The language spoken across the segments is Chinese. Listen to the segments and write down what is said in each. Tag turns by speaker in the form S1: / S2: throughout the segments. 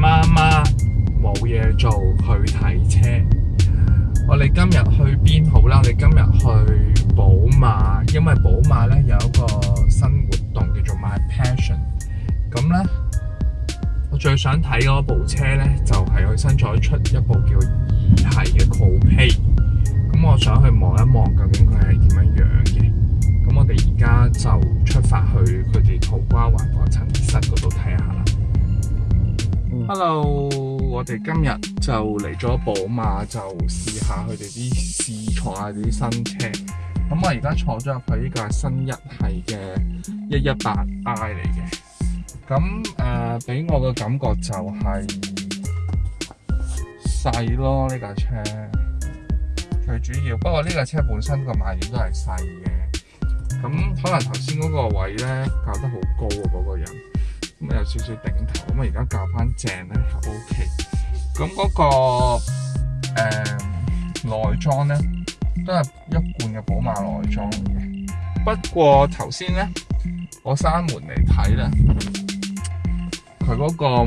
S1: 媽媽冇嘢做，去睇車。我哋今日去邊好啦？我哋今日去寶馬，因為寶馬咧有一個新活動叫做 My Passion。咁咧，我最想睇嗰部車咧就係佢新推出一部叫二系嘅 Coupe。咁我想去望一望，究竟佢系點樣樣嘅。咁我哋而家就出發去佢哋桃瓜環保陳室嗰度睇下啦。Hello，我哋今日就嚟咗宝马，就试下佢哋啲试坐下啲新车。咁我而家坐咗入去呢架新一系嘅一一八 I 嚟嘅。咁诶，俾我嘅感觉就系细咯呢架车。最主要，不过呢架车本身个卖点都系细嘅。咁可能头先嗰个位咧，搞得好高嗰个人。咁有少少頂頭，咁啊而家校翻正咧，O K。咁嗰個誒內裝咧，都係一貫嘅寶馬內裝嘅。不過頭先咧，我閂門嚟睇咧，佢嗰個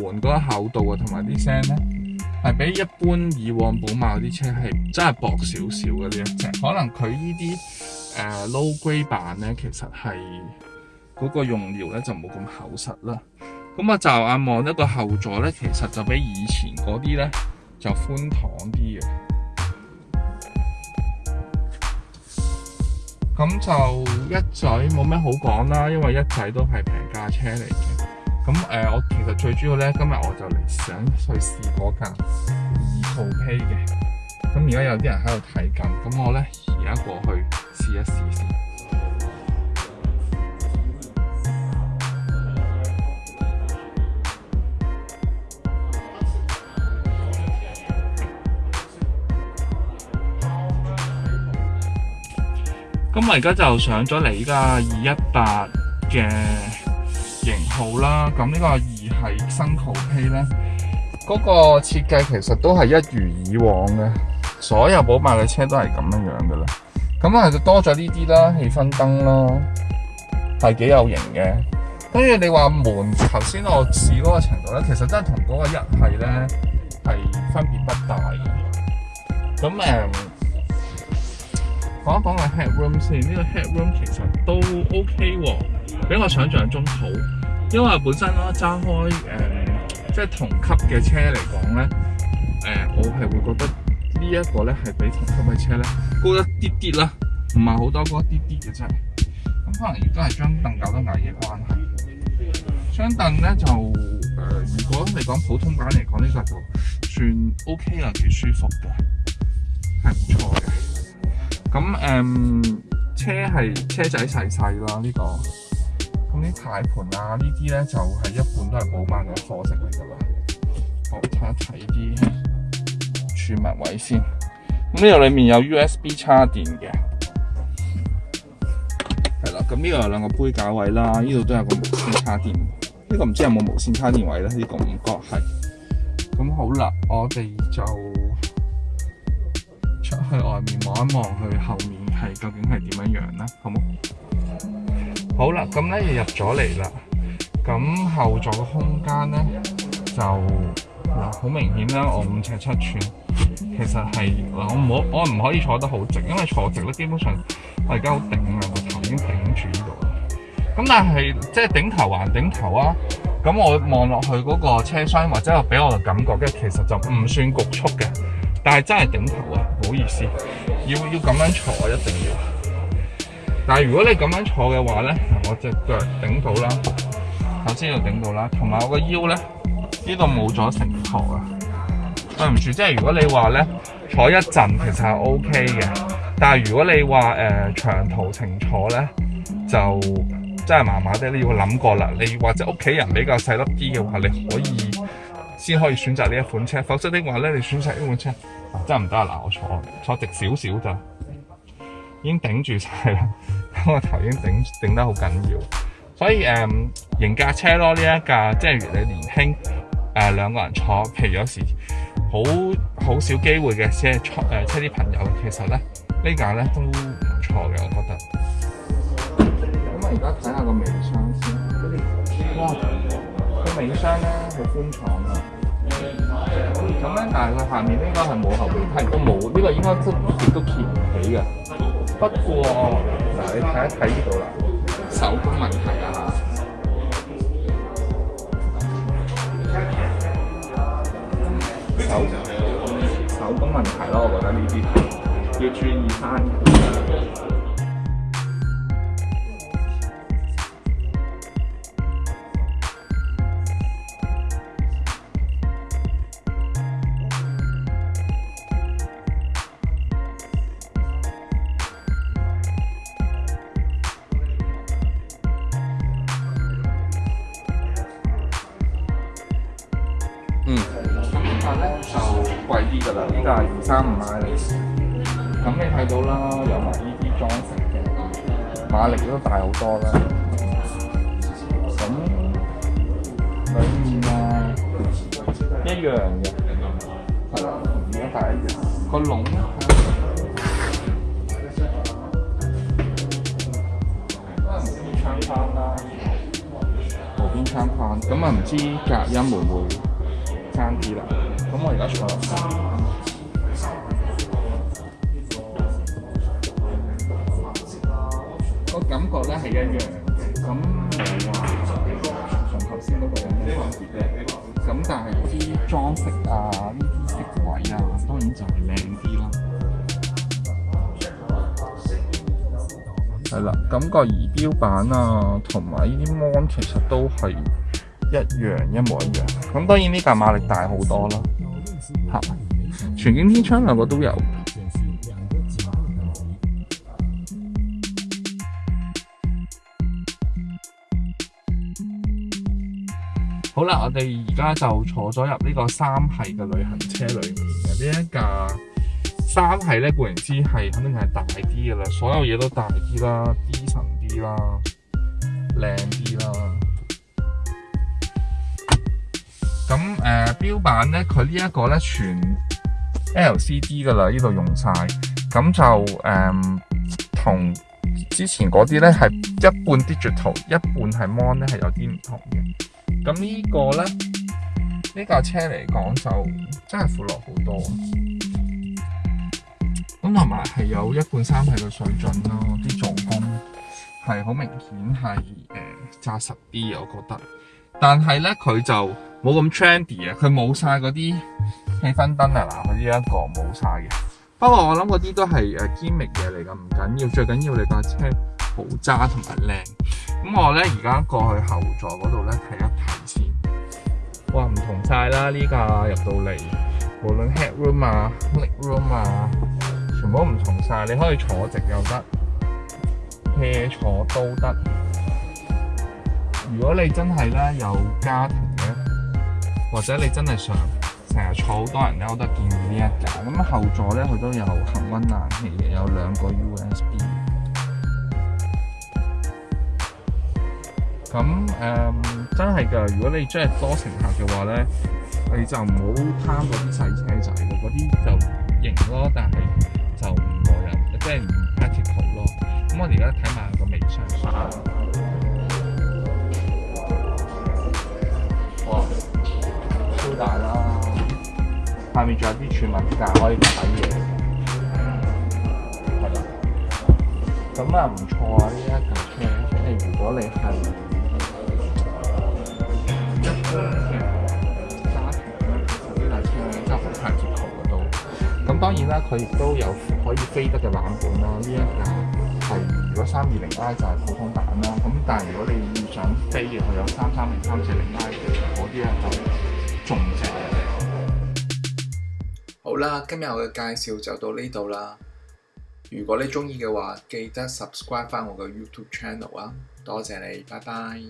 S1: 門嗰個厚度啊，同埋啲聲咧，係比一般以往寶馬嗰啲車係真係薄少少嘅啲。可能佢呢啲誒 low grade 版咧，其實係。嗰個用料咧就冇咁厚實啦，咁啊就眼望一個後座咧，其實就比以前嗰啲咧就寬敞啲嘅。咁就一仔冇咩好講啦，因為一仔都係平價車嚟嘅。咁誒，我其實最主要咧，今日我就嚟想去試嗰架二號 K 嘅。咁而家有啲人喺度睇緊，咁我咧而家過去試一試先。咁我而家就上咗嚟依家二一八嘅型号啦。咁呢个二系新款车咧，嗰个设计其实都系一如以往嘅，所有宝马嘅车都系咁样样嘅啦。咁啊，就多咗呢啲啦，气氛灯啦，系几有型嘅。跟住你话门，头先我试嗰个程度咧，其实真系同嗰个一系咧系分别不大嘅。咁诶。讲一讲个 headroom 先，呢个 headroom 其实都 OK 喎，比我想象中好。因为本身啦，揸开诶，即系同级嘅车嚟讲咧，诶，我系会觉得呢一个咧系比同级嘅车咧高一啲啲啦，唔系好多高一啲啲嘅啫。咁可能亦都系張凳搞得矮嘅关系。张凳咧就诶，如果你讲普通版嚟讲，呢个就算 OK 啦，几舒服嘅，系唔错嘅。咁诶，车系车仔细细啦，呢个。咁啲大盘啊，呢啲咧就系一半都系补办嘅貨值嚟噶啦。我一睇啲储物位先。咁呢度里面有 USB 插电嘅。系啦，咁呢度有两个杯架位啦，呢度都有个无线插电。呢个唔知有冇无线插电位咧？呢个唔角系。咁好啦，我哋就。去外面望一望，佢后面系究竟系点样样咧？好冇？好啦，咁咧入咗嚟啦。咁后座嘅空间咧就嗱好明显啦。我五尺七寸，其实系我唔好我唔可以坐得好直，因为坐直咧基本上我而家好顶啊，我头已经顶住呢度。咁但系即系顶头还顶头啊。咁我望落去嗰个车厢或者系俾我嘅感觉咧，其实就唔算局促嘅，但系真系顶头啊。好意思，要要咁样坐一定要。但系如果你咁样坐嘅话咧，我只脚顶到啦，头先要顶到啦，同埋我个腰咧呢度冇咗承托啊，对唔住。即系如果你话咧坐一阵其实系 O K 嘅，但系如果你话诶长途程坐咧，就真系麻麻地，你要谂过啦。你或者屋企人比较细粒啲嘅话，你可以。先可以選擇呢一款車，否則的話咧，你選擇呢款車真係唔得啦！我坐坐直少少咋，已經頂住晒啦，我頭已經頂頂得好緊要。所以誒，型架車咯，呢一架即係越你年輕誒兩個人坐，譬如有時好好少機會嘅車坐誒車啲朋友，其實咧呢架咧都唔錯嘅，我覺得。咁啊，而家睇下個尾箱先。影箱咧，好寬敞啊！咁咧，但係佢下面應該係冇後面，梯，都冇，呢個應該都都揭唔起嘅。不過嗱，你睇一睇呢度啦，手工問題啊手手工問題咯，我覺得呢啲要注意翻。即系二三五马力，咁你睇到啦，有埋呢啲裝飾，馬力都大好多啦。咁另面呢一樣嘅，一樣。個籠咧，係能邊窗框啦，無邊窗框，咁啊唔知隔音會唔會差啲啦？咁我而家全部個感覺咧係一樣。咁話同上頭先嗰個有咩分別？咁但係啲裝飾啊，呢啲色位啊，當然就係靚啲啦。係啦，感覺儀標版啊，同埋呢啲模其實都係一樣，一模一樣。咁當然呢架馬力大好多啦。全景天窗两个都有。好啦，我哋而家就坐咗入呢个三系嘅旅行车里面嘅呢一架三系咧，固然之系肯定系大啲噶啦，所有嘢都大啲啦，啲层啲啦，靓啲啦。咁诶，标版咧，佢呢一个咧全。LCD 噶啦，呢度用晒，咁就诶同之前嗰啲咧系一半 digital，一半系 mon 咧系有啲唔同嘅。咁呢个咧呢架车嚟讲就真系富落好多。咁同埋系有一半三系嘅水准咯，啲做工系好明显系诶扎实啲，我觉得。但系咧佢就冇咁 trendy 啊，佢冇晒嗰啲。气氛灯啊嗱，佢呢一个冇晒嘅。不过我谂嗰啲都系诶 g a m 嘢嚟噶，唔紧要，最紧要你架车好渣同埋靓。咁我咧而家过去后座嗰度咧睇一睇先。哇，唔同晒啦呢架入到嚟，无论 Head Room 啊、Leg Room 啊，全部都唔同晒。你可以坐直又得，斜坐都得。如果你真系咧有家庭咧，或者你真系想，成日坐好多人咧，我都建議呢一架。咁後座咧，佢都有恆温冷氣嘅，有兩個 USB。咁誒，真係噶，如果你真係多乘客嘅話咧，你就唔好貪嗰啲細車仔喎，嗰啲就型咯，但係就唔過癮，即係唔 practical 咯。咁我哋而家睇埋個尾信。下面仲有啲全文架可以睇嘢，係啦。咁啊唔錯啊！呢一架車，如果你係揸呢一架車揸好幾、二十個鍾，咁當然啦，佢亦都有可以飛得嘅冷靜啦。呢一架係如果三二零 I 就係普通版啦，咁但係如果你想飛嘅，佢有三三零、三四零 I 嗰啲咧就仲正。
S2: 啦，今日我嘅介紹就到呢度啦。如果你中意嘅話，記得 subscribe 翻我嘅 YouTube channel 啊！多謝你，拜拜。